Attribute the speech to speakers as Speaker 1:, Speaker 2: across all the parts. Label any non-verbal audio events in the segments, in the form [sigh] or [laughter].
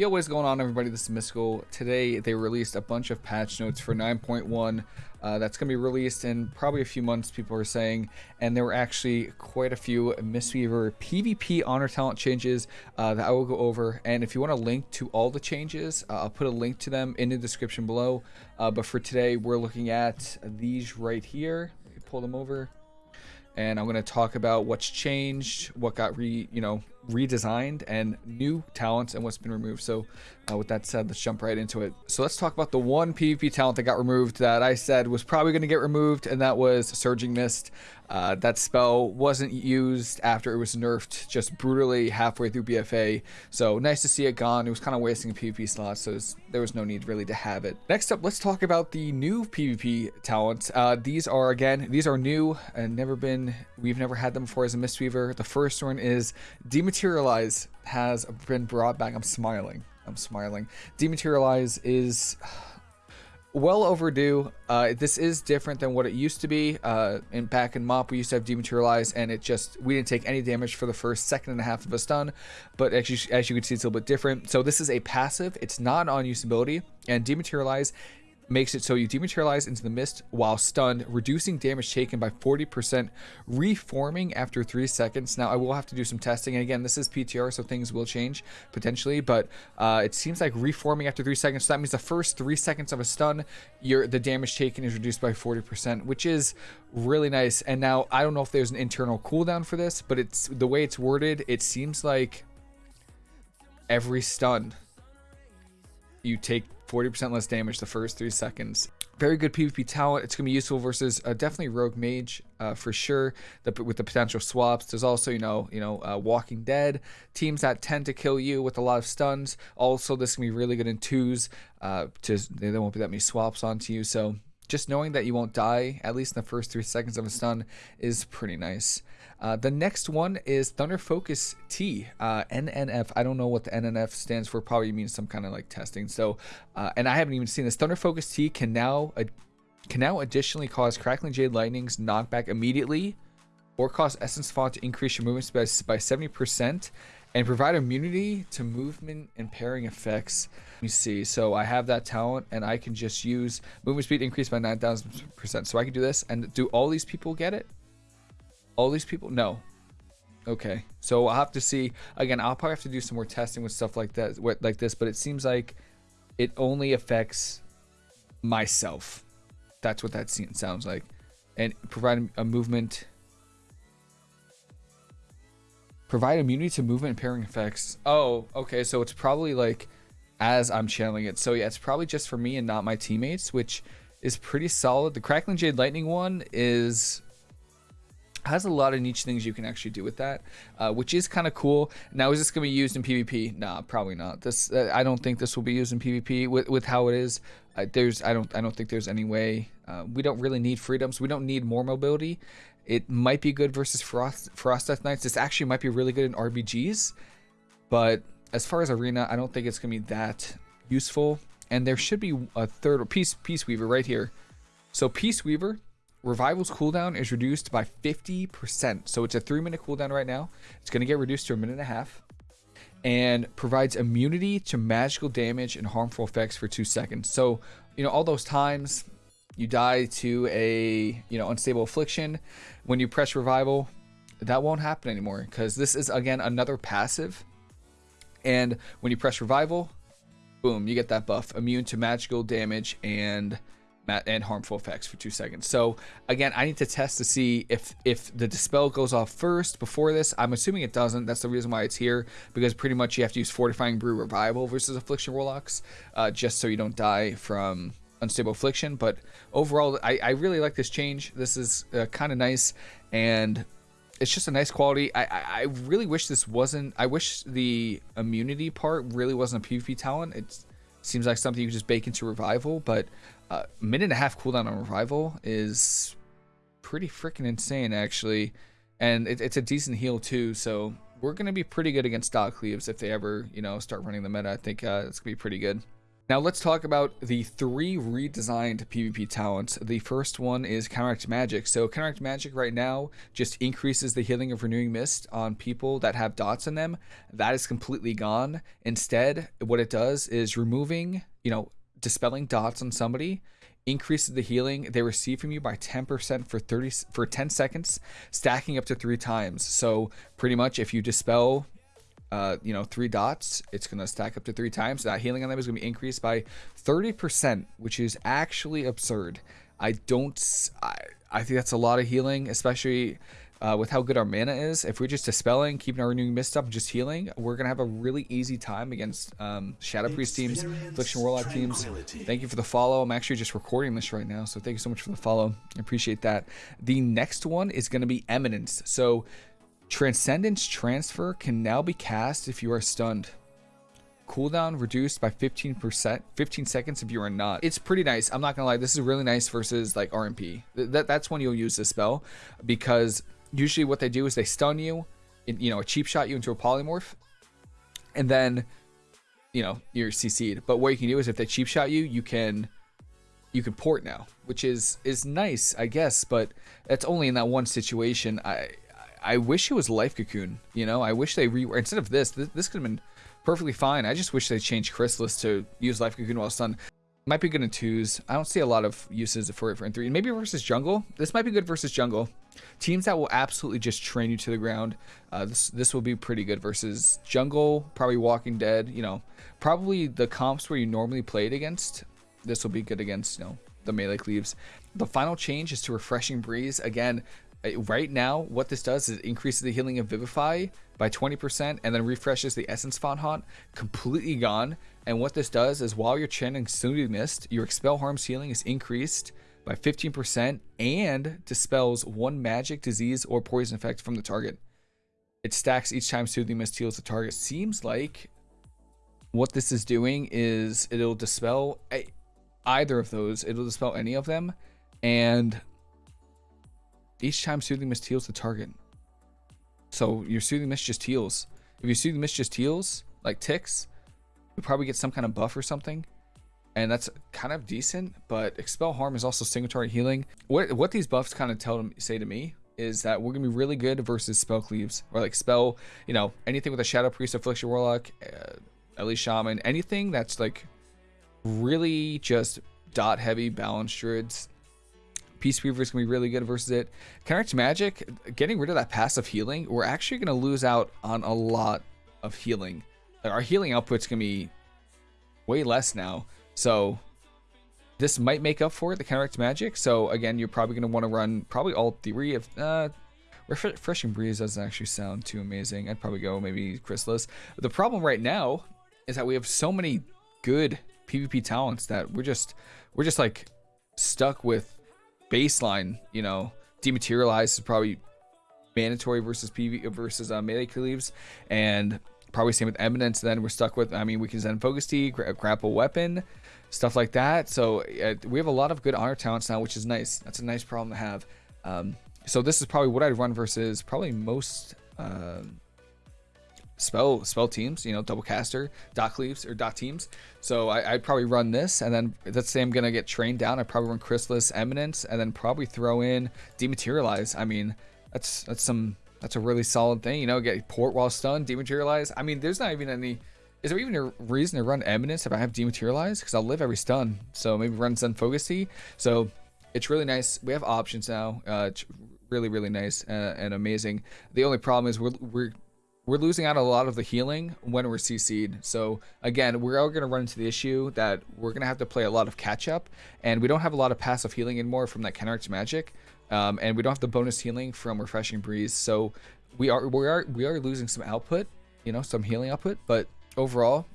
Speaker 1: Yo, what is going on everybody? This is Mystical. Today they released a bunch of patch notes for 9.1 uh, that's going to be released in probably a few months, people are saying. And there were actually quite a few Mistweaver PvP honor talent changes uh, that I will go over. And if you want a link to all the changes, uh, I'll put a link to them in the description below. Uh, but for today, we're looking at these right here. Pull them over and I'm going to talk about what's changed, what got re, you know, redesigned and new talents and what's been removed. So uh, with that said, let's jump right into it. So let's talk about the one PvP talent that got removed that I said was probably going to get removed, and that was Surging Mist. Uh, that spell wasn't used after it was nerfed just brutally halfway through BFA. So nice to see it gone. It was kind of wasting a PvP slot, so was, there was no need really to have it. Next up, let's talk about the new PvP talents. Uh, these are, again, these are new and never been, we've never had them before as a Mistweaver. The first one is Dematerialize has been brought back. I'm smiling. I'm smiling. Dematerialize is [sighs] well overdue. Uh, this is different than what it used to be. Uh, in back in MOP, we used to have dematerialize, and it just we didn't take any damage for the first second and a half of a stun. But as you, as you can see, it's a little bit different. So this is a passive. It's not on usability, and dematerialize makes it so you dematerialize into the mist while stunned, reducing damage taken by 40%, reforming after 3 seconds. Now, I will have to do some testing, and again, this is PTR, so things will change, potentially, but uh, it seems like reforming after 3 seconds, so that means the first 3 seconds of a stun, your the damage taken is reduced by 40%, which is really nice, and now, I don't know if there's an internal cooldown for this, but it's the way it's worded, it seems like every stun you take 40% less damage the first three seconds. Very good PvP talent. It's going to be useful versus uh, definitely Rogue Mage uh, for sure. The, with the potential swaps, there's also you know you know uh, Walking Dead teams that tend to kill you with a lot of stuns. Also, this can be really good in twos. Uh, to there won't be that many swaps onto you. So just knowing that you won't die at least in the first three seconds of a stun is pretty nice. Uh, the next one is Thunder Focus Tea, uh, NNF. I don't know what the NNF stands for. Probably means some kind of like testing. So, uh, and I haven't even seen this. Thunder Focus Tea can now can now additionally cause Crackling Jade Lightning's knockback immediately, or cause Essence Font to increase your movement speed by 70% and provide immunity to movement impairing effects. Let me see. So I have that talent and I can just use movement speed increase by 9,000%. So I can do this and do all these people get it? All these people? No. Okay. So I'll have to see. Again, I'll probably have to do some more testing with stuff like that, like this, but it seems like it only affects myself. That's what that scene sounds like. And provide a movement Provide immunity to movement impairing effects. Oh, okay. So it's probably like as I'm channeling it. So yeah, it's probably just for me and not my teammates, which is pretty solid. The Crackling Jade Lightning one is has a lot of niche things you can actually do with that, uh, which is kind of cool. Now, is this going to be used in PvP? Nah, probably not. This uh, I don't think this will be used in PvP with, with how it is. Uh, there's I don't I don't think there's any way. Uh, we don't really need freedoms. We don't need more mobility. It might be good versus Frost, Frost Death Knights. This actually might be really good in RBGs. But as far as Arena, I don't think it's going to be that useful. And there should be a third Peace Peace Weaver right here. So Peace Weaver, Revival's cooldown is reduced by 50%. So it's a three minute cooldown right now. It's going to get reduced to a minute and a half. And provides immunity to magical damage and harmful effects for two seconds. So, you know, all those times you die to a you know unstable affliction when you press revival that won't happen anymore because this is again another passive and when you press revival boom you get that buff immune to magical damage and and harmful effects for two seconds. So again i need to test to see if if the dispel goes off first before this. I'm assuming it doesn't. That's the reason why it's here because pretty much you have to use fortifying brew revival versus affliction warlocks uh, just so you don't die from unstable affliction. But overall i, I really like this change. This is uh, kind of nice and it's just a nice quality. I, I, I really wish this wasn't i wish the immunity part really wasn't a pvp talent. It seems like something you could just bake into revival but uh, minute and a half cooldown on revival is pretty freaking insane actually and it, it's a decent heal too so we're going to be pretty good against Doc Cleaves if they ever, you know, start running the meta. I think uh, it's going to be pretty good. Now let's talk about the three redesigned PvP talents. The first one is Counteract Magic. So Counteract Magic right now just increases the healing of Renewing Mist on people that have dots in them. That is completely gone. Instead, what it does is removing, you know, dispelling dots on somebody increases the healing they receive from you by 10% for 30 for 10 seconds, stacking up to 3 times. So pretty much if you dispel uh, you know, three dots, it's going to stack up to three times. That healing on them is going to be increased by 30%, which is actually absurd. I don't, I, I think that's a lot of healing, especially uh, with how good our mana is. If we're just dispelling, keeping our renewing mist up, and just healing, we're going to have a really easy time against um, Shadow Priest teams, Affliction Warlock teams. Thank you for the follow. I'm actually just recording this right now, so thank you so much for the follow. I appreciate that. The next one is going to be Eminence. So Transcendence Transfer can now be cast if you are stunned. Cooldown reduced by 15%, 15 seconds if you are not. It's pretty nice. I'm not gonna lie. This is really nice versus like RMP. That, that's when you'll use this spell because usually what they do is they stun you, in, you know, a cheap shot you into a polymorph, and then, you know, you're CC'd. But what you can do is if they cheap shot you, you can you can port now, which is is nice, I guess, but that's only in that one situation. I I wish it was Life Cocoon. You know, I wish they re instead of this, this, this could have been perfectly fine. I just wish they changed Chrysalis to use Life Cocoon while stun. Might be good in twos. I don't see a lot of uses for it for in three. Maybe versus jungle. This might be good versus jungle. Teams that will absolutely just train you to the ground. Uh, this this will be pretty good versus jungle. Probably Walking Dead. You know, probably the comps where you normally played against. This will be good against you know the melee cleaves. The final change is to Refreshing Breeze. Again, Uh, right now, what this does is increases the healing of Vivify by 20% and then refreshes the Essence Font Haunt, completely gone. And what this does is while you're chanting Soothing Mist, your Expel Harm's healing is increased by 15% and dispels one magic, disease, or poison effect from the target. It stacks each time Soothing Mist heals the target. Seems like what this is doing is it'll dispel eh, either of those. It'll dispel any of them. And each time Soothing Mist heals the target. So your Soothing Mist just heals. If your Soothing Mist just heals, like ticks, you probably get some kind of buff or something. And that's kind of decent, but Expel Harm is also signatory healing. What what these buffs kind of tell them say to me is that we're gonna be really good versus spell cleaves or like spell, you know, anything with a Shadow Priest, Affliction Warlock, uh, Elite Shaman, anything that's like really just dot heavy balance druids Peace Weaver is going to be really good versus it. Counteract Magic, getting rid of that passive healing, we're actually going to lose out on a lot of healing. Our healing output's going to be way less now. So this might make up for it, the Counteract Magic. So again, you're probably going to want to run probably all three of... Uh, Refreshing Breeze doesn't actually sound too amazing. I'd probably go maybe Chrysalis. The problem right now is that we have so many good PvP talents that we're just we're just like stuck with baseline, you know, dematerialize is probably mandatory versus PV versus uh, melee cleaves, and probably same with eminence. Then we're stuck with, I mean, we can Zen Focus Tea, gra grapple weapon, stuff like that. So uh, we have a lot of good honor talents now, which is nice. That's a nice problem to have. Um, so this is probably what I'd run versus probably most. Uh, spell spell teams, you know, double caster, dot cleaves or dot teams. So I, would probably run this, and then let's say I'm gonna get trained down. I probably run Chrysalis, Eminence, and then probably throw in Dematerialize. I mean, that's that's some that's a really solid thing, you know. Get port while stunned, Dematerialize. I mean, there's not even any. Is there even a reason to run Eminence if I have Dematerialize? Because I'll live every stun. So maybe run Zen Focus Tea. So it's really nice. We have options now. Uh, really, really nice uh, and amazing. The only problem is we're we're we're losing out a lot of the healing when we're CC'd. So again, we're all going to run into the issue that we're going to have to play a lot of catch up, and we don't have a lot of passive healing anymore from that counteract magic, um, and we don't have the bonus healing from refreshing breeze. So we are we are we are losing some output, you know, some healing output, but overall.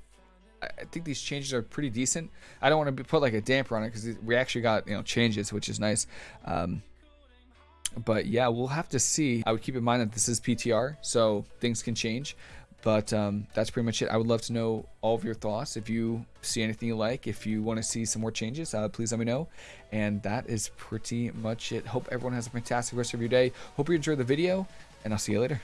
Speaker 1: I think these changes are pretty decent. I don't want to put like a damper on it because we actually got you know changes, which is nice. Um, but yeah, we'll have to see. I would keep in mind that this is PTR, so things can change. But um, that's pretty much it. I would love to know all of your thoughts. If you see anything you like, if you want to see some more changes, uh, please let me know. And that is pretty much it. Hope everyone has a fantastic rest of your day. Hope you enjoyed the video, and I'll see you later.